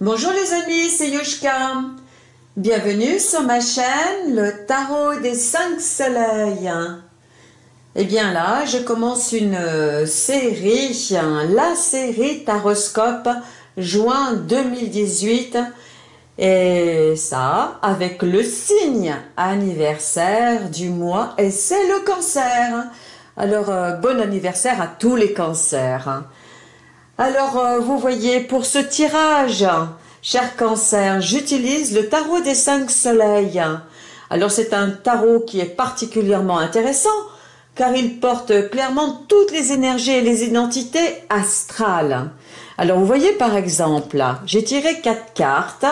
Bonjour les amis, c'est Yushka. Bienvenue sur ma chaîne, le tarot des cinq soleils. Et eh bien là, je commence une euh, série, la série Taroscope juin 2018. Et ça, avec le signe anniversaire du mois, et c'est le cancer. Alors, euh, bon anniversaire à tous les cancers. Alors, euh, vous voyez, pour ce tirage, cher cancer, j'utilise le tarot des cinq soleils. Alors, c'est un tarot qui est particulièrement intéressant, car il porte clairement toutes les énergies et les identités astrales. Alors, vous voyez, par exemple, j'ai tiré quatre cartes.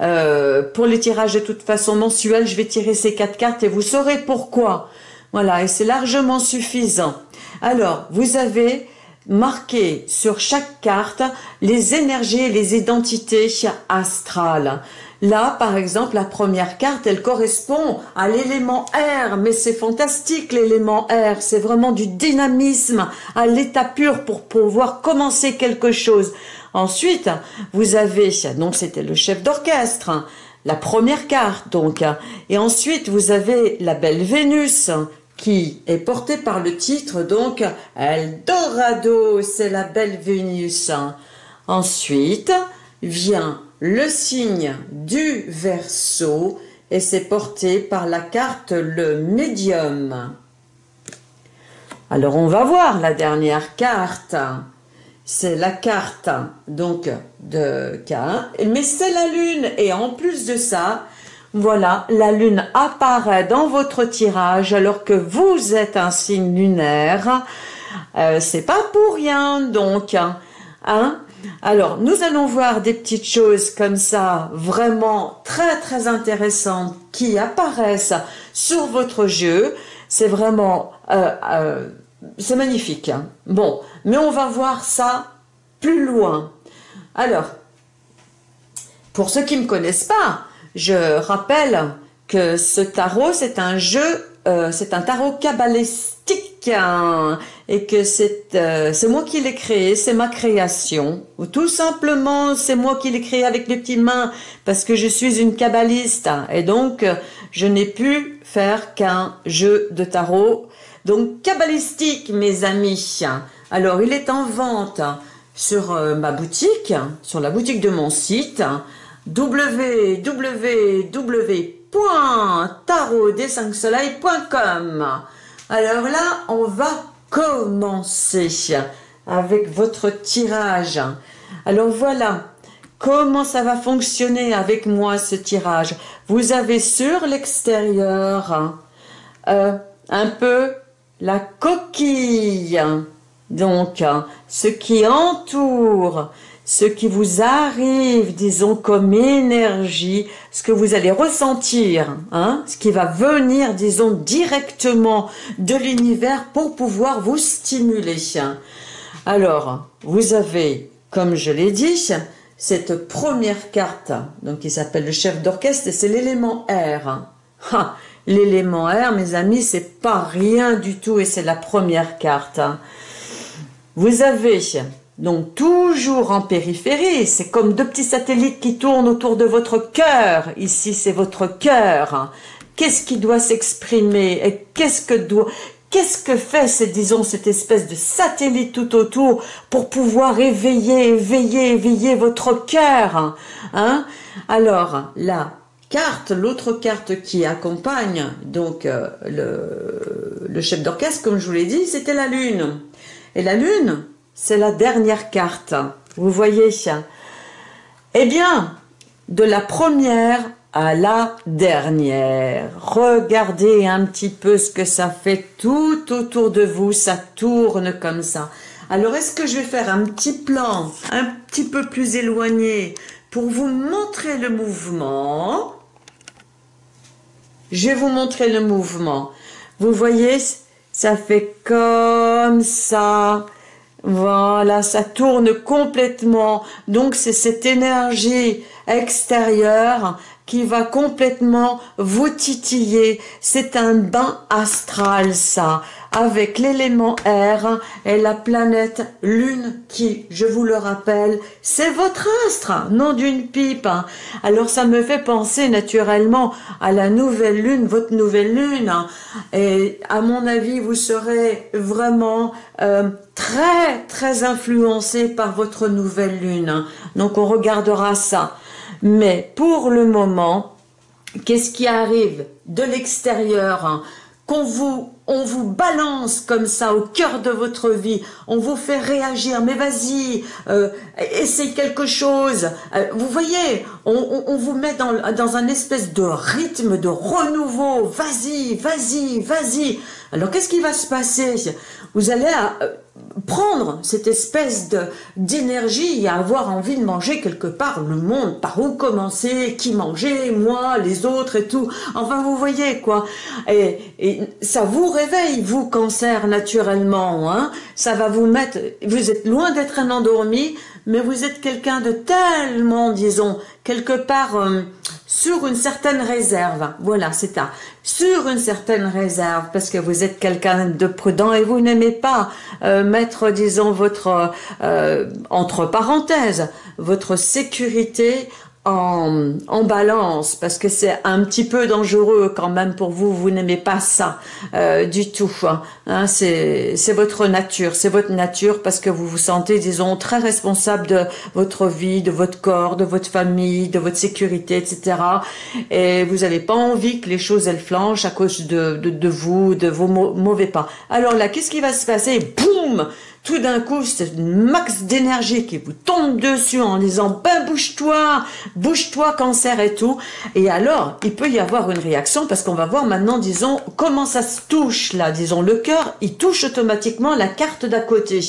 Euh, pour les tirages de toute façon mensuels, je vais tirer ces quatre cartes et vous saurez pourquoi. Voilà, et c'est largement suffisant. Alors, vous avez marquer sur chaque carte les énergies et les identités astrales. Là, par exemple, la première carte, elle correspond à l'élément R, mais c'est fantastique l'élément R, c'est vraiment du dynamisme à l'état pur pour pouvoir commencer quelque chose. Ensuite, vous avez, donc c'était le chef d'orchestre, la première carte donc, et ensuite vous avez la belle Vénus qui est porté par le titre donc Eldorado, c'est la belle Vénus. Ensuite vient le signe du Verseau et c'est porté par la carte le médium. Alors on va voir la dernière carte. C'est la carte donc de K, mais c'est la lune et en plus de ça, voilà, la lune apparaît dans votre tirage alors que vous êtes un signe lunaire. Euh, c'est pas pour rien donc. Hein alors, nous allons voir des petites choses comme ça, vraiment très très intéressantes, qui apparaissent sur votre jeu. C'est vraiment, euh, euh, c'est magnifique. Bon, mais on va voir ça plus loin. Alors, pour ceux qui ne me connaissent pas, je rappelle que ce tarot, c'est un jeu, euh, c'est un tarot cabalistique hein, et que euh, c'est moi qui l'ai créé, c'est ma création. Ou tout simplement, c'est moi qui l'ai créé avec les petites mains parce que je suis une kabbaliste et donc je n'ai pu faire qu'un jeu de tarot. Donc cabalistique, mes amis. Alors, il est en vente sur euh, ma boutique, sur la boutique de mon site www.tarotdes5soleils.com Alors là, on va commencer avec votre tirage. Alors voilà, comment ça va fonctionner avec moi ce tirage? Vous avez sur l'extérieur euh, un peu la coquille, donc ce qui entoure ce qui vous arrive, disons, comme énergie, ce que vous allez ressentir, hein, ce qui va venir, disons, directement de l'univers pour pouvoir vous stimuler. Alors, vous avez, comme je l'ai dit, cette première carte, donc qui s'appelle le chef d'orchestre, et c'est l'élément R. l'élément R, mes amis, c'est pas rien du tout, et c'est la première carte. Vous avez donc toujours en périphérie, c'est comme deux petits satellites qui tournent autour de votre cœur. Ici, c'est votre cœur. Qu'est-ce qui doit s'exprimer et qu'est-ce que doit Qu'est-ce que fait, cette, disons, cette espèce de satellite tout autour pour pouvoir éveiller, éveiller, éveiller votre cœur hein? Alors, la carte, l'autre carte qui accompagne donc euh, le, le chef d'orchestre, comme je vous l'ai dit, c'était la Lune. Et la Lune, c'est la dernière carte. Vous voyez Eh bien, de la première à la dernière. Regardez un petit peu ce que ça fait tout autour de vous. Ça tourne comme ça. Alors, est-ce que je vais faire un petit plan un petit peu plus éloigné pour vous montrer le mouvement? Je vais vous montrer le mouvement. Vous voyez, ça fait comme ça. Voilà, ça tourne complètement. Donc c'est cette énergie extérieur qui va complètement vous titiller. C'est un bain astral, ça, avec l'élément air et la planète Lune qui, je vous le rappelle, c'est votre astre, non d'une pipe. Alors ça me fait penser naturellement à la nouvelle Lune, votre nouvelle Lune. Et à mon avis, vous serez vraiment euh, très, très influencé par votre nouvelle Lune. Donc on regardera ça. Mais pour le moment, qu'est-ce qui arrive de l'extérieur hein, qu'on vous on vous balance comme ça au cœur de votre vie, on vous fait réagir, mais vas-y, euh, essaye quelque chose. Euh, vous voyez, on, vous met dans, dans un espèce de rythme de renouveau, vas-y, vas-y, vas-y. Alors qu'est-ce qui va se passer? Vous allez euh, prendre cette espèce d'énergie et avoir envie de manger quelque part le monde, par où commencer, qui manger, moi, les autres et tout. Enfin, vous voyez quoi. Et, et ça vous réveille, vous, cancer, naturellement. Hein ça va vous mettre... Vous êtes loin d'être un endormi, mais vous êtes quelqu'un de tellement, disons, quelque part euh, sur une certaine réserve. Voilà, c'est ça. Sur une certaine réserve, parce que vous êtes quelqu'un de prudent et vous n'aimez pas euh, mettre, disons, votre, euh, entre parenthèses, votre sécurité en, en, balance parce que c'est un petit peu dangereux quand même pour vous. Vous n'aimez pas ça euh, du tout. Hein. hein c'est votre nature, c'est votre nature parce que vous vous sentez, disons, très responsable de votre vie, de votre corps, de votre famille, de votre sécurité, etc. Et vous n'avez pas envie que les choses elles flanchent à cause de, de, de vous, de vos mauvais pas. Alors là, qu'est-ce qui va se passer? Boum tout d'un coup, c'est une max d'énergie qui vous tombe dessus en disant ben bouge-toi, bouge-toi cancer et tout. Et alors, il peut y avoir une réaction parce qu'on va voir maintenant, disons, comment ça se touche là, disons, le cœur, il touche automatiquement la carte d'à côté.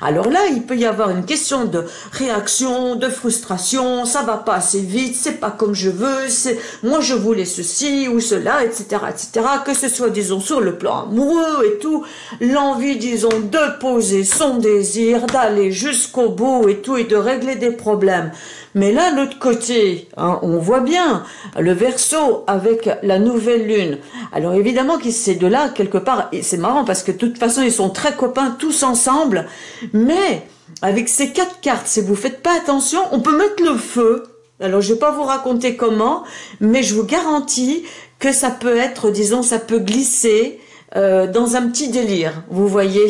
Alors là, il peut y avoir une question de réaction, de frustration, ça va pas assez vite, c'est pas comme je veux, c'est moi je voulais ceci ou cela, etc., etc. Que ce soit, disons, sur le plan amoureux et tout, l'envie, disons, de poser son désir d'aller jusqu'au bout et tout et de régler des problèmes. Mais là, l'autre côté, hein, on voit bien le verso avec la nouvelle lune. Alors évidemment que c'est de là, quelque part, et c'est marrant parce que de toute façon, ils sont très copains tous ensemble, mais avec ces quatre cartes, si vous faites pas attention, on peut mettre le feu. Alors je vais pas vous raconter comment, mais je vous garantis que ça peut être, disons, ça peut glisser, euh, dans un petit délire, vous voyez,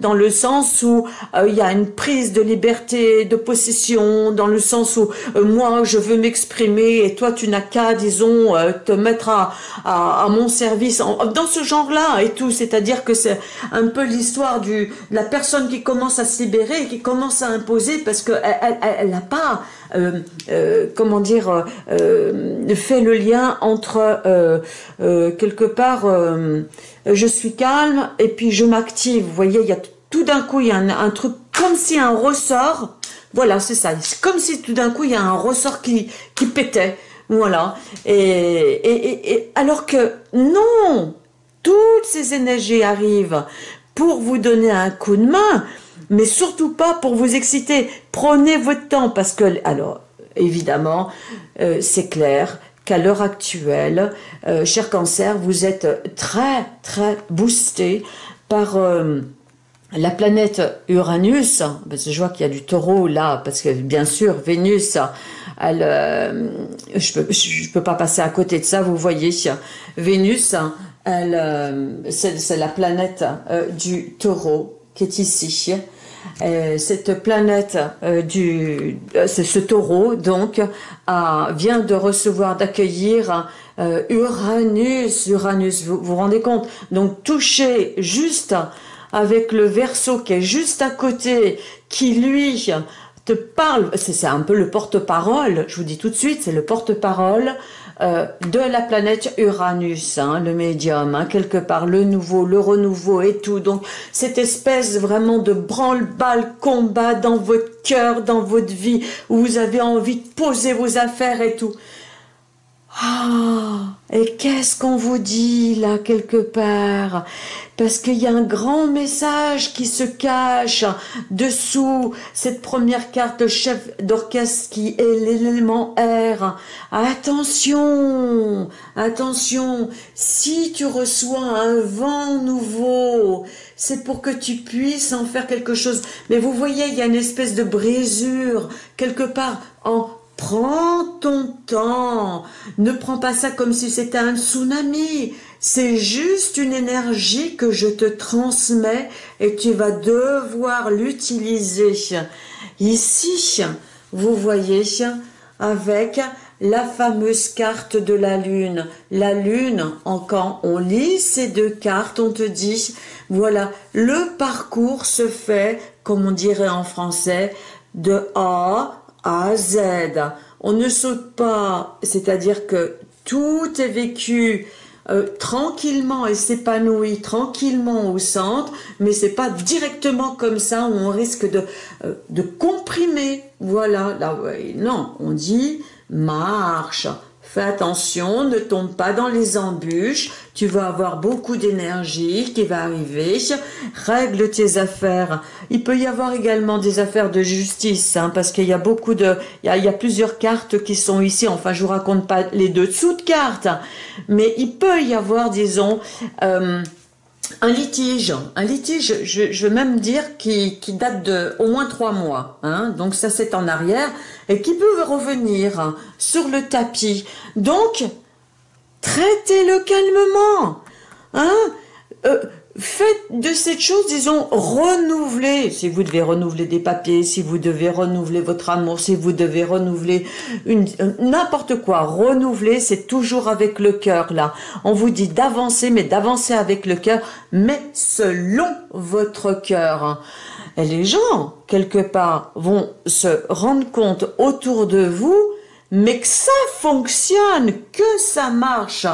dans le sens où euh, il y a une prise de liberté, de possession, dans le sens où euh, moi je veux m'exprimer et toi tu n'as qu'à, disons, te mettre à, à, mon service, dans ce genre-là et tout, c'est-à-dire que c'est un peu l'histoire du de la personne qui commence à se libérer qui commence à imposer parce que elle n'a pas comment dire, fait le lien entre quelque part euh, je suis calme et puis je m'active. Vous voyez, il y a tout d'un coup, il y a un, truc comme si un ressort, voilà, c'est ça, c'est comme si tout d'un coup, il y a un ressort qui, pétait, voilà. Et, alors que non, toutes ces énergies arrivent pour vous donner un coup de main, mais surtout pas pour vous exciter. Prenez votre temps parce que, alors, évidemment, euh, c'est clair, qu'à l'heure actuelle, euh, cher cancer, vous êtes très très boosté par euh, la planète Uranus, parce que je vois qu'il y a du taureau là, parce que bien sûr, Vénus, elle, euh, je je peux pas passer à côté de ça, vous voyez, Vénus, elle, c'est la planète du taureau qui est ici. Euh, cette planète euh, du, euh, ce taureau donc vient de recevoir, d'accueillir Uranus. Uranus, vous vous rendez compte? Donc touché juste avec le verso qui est juste à côté, qui lui parle, c'est un peu le porte-parole, je vous dis tout de suite, c'est le porte-parole euh, de la planète Uranus, hein, le médium, hein, quelque part, le nouveau, le renouveau et tout. Donc, cette espèce vraiment de branle-balle combat dans votre cœur, dans votre vie, où vous avez envie de poser vos affaires et tout. Ah, et qu'est-ce qu'on vous dit là quelque part? Parce qu'il y a un grand message qui se cache dessous cette première carte chef d'orchestre qui est l'élément R. Attention, attention, si tu reçois un vent nouveau, c'est pour que tu puisses en faire quelque chose. Mais vous voyez, il y a une espèce de brisure quelque part en Prends ton temps. Ne prends pas ça comme si c'était un tsunami. C'est juste une énergie que je te transmets et tu vas devoir l'utiliser. Ici, vous voyez, avec la fameuse carte de la lune. La lune, quand on lit ces deux cartes, on te dit, voilà, le parcours se fait, comme on dirait en français, de A à Z. On ne saute pas, c'est-à-dire que tout est vécu euh, tranquillement et s'épanouit tranquillement au centre, mais c'est pas directement comme ça où on risque de, euh, de comprimer. Voilà, là, non, on dit marche, Fais attention, ne tombe pas dans les embûches. Tu vas avoir beaucoup d'énergie qui va arriver. Règle tes affaires. Il peut y avoir également des affaires de justice, hein, parce qu'il y a beaucoup de, il y a, plusieurs cartes qui sont ici. Enfin, je vous raconte pas les dessous de cartes, mais il peut y avoir, disons, euh, un litige, un litige, je, veux même dire qui, date de au moins trois mois, hein, donc ça c'est en arrière, et qui peut revenir sur le tapis. Donc, traitez-le calmement, hein, euh, Faites de cette chose, disons, renouveler. Si vous devez renouveler des papiers, si vous devez renouveler votre amour, si vous devez renouveler une n'importe quoi, renouveler, c'est toujours avec le cœur là. On vous dit d'avancer, mais d'avancer avec le cœur, mais selon votre cœur. Et les gens, quelque part, vont se rendre compte autour de vous mais que ça fonctionne, que ça marche,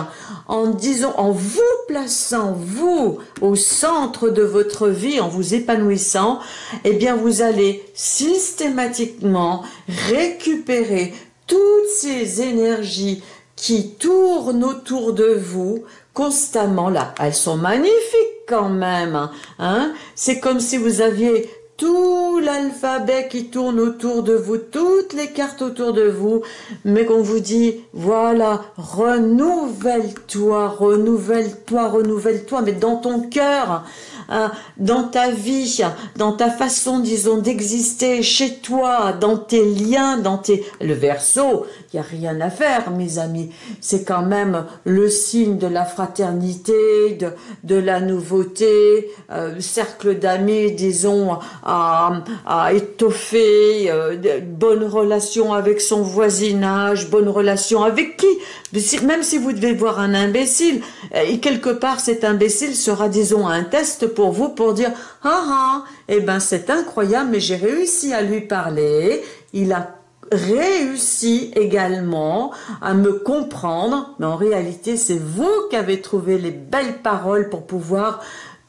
en disant, en vous plaçant, vous, au centre de votre vie, en vous épanouissant, eh bien, vous allez systématiquement récupérer toutes ces énergies qui tournent autour de vous constamment là. Elles sont magnifiques quand même. Hein C'est comme si vous aviez tout l'alphabet qui tourne autour de vous, toutes les cartes autour de vous, mais qu'on vous dit, voilà, renouvelle-toi, renouvelle-toi, renouvelle-toi, mais dans ton cœur, hein, dans ta vie, dans ta façon, disons, d'exister chez toi, dans tes liens, dans tes... Le verso, rien à faire, mes amis. C'est quand même le signe de la fraternité, de, la nouveauté, euh, cercle d'amis, disons, à, à étoffer, euh, de bonnes relations avec son voisinage, bonnes relations avec qui? Même si vous devez voir un imbécile, euh, et quelque part cet imbécile sera, disons, un test pour vous pour dire « Ah ah, eh ben c'est incroyable, mais j'ai réussi à lui parler, il a réussi également à me comprendre, mais en réalité c'est vous qui avez trouvé les belles paroles pour pouvoir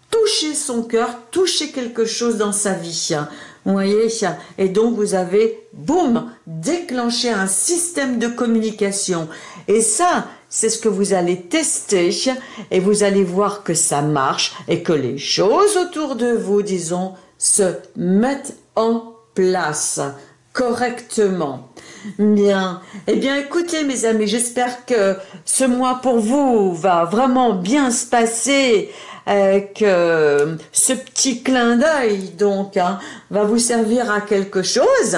toucher son cœur, toucher quelque chose dans sa vie. Vous voyez? Et donc vous avez, boum, déclenché un système de communication. Et ça, c'est ce que vous allez tester et vous allez voir que ça marche et que les choses autour de vous, disons, se mettent en place correctement. Bien. Eh bien, écoutez, mes amis, j'espère que ce mois pour vous va vraiment bien se passer que ce petit clin d'œil donc hein, va vous servir à quelque chose,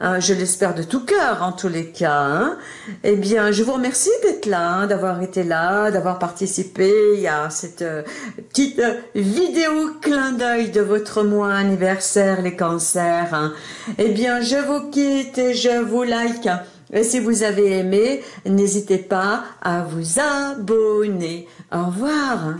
hein, je l'espère de tout cœur en tous les cas. Hein. Eh bien, je vous remercie d'être là, hein, d'avoir été là, d'avoir participé à cette euh, petite euh, vidéo clin d'œil de votre mois anniversaire, les cancers. Eh bien, je vous quitte et je vous like. Et si vous avez aimé, n'hésitez pas à vous abonner. Au revoir.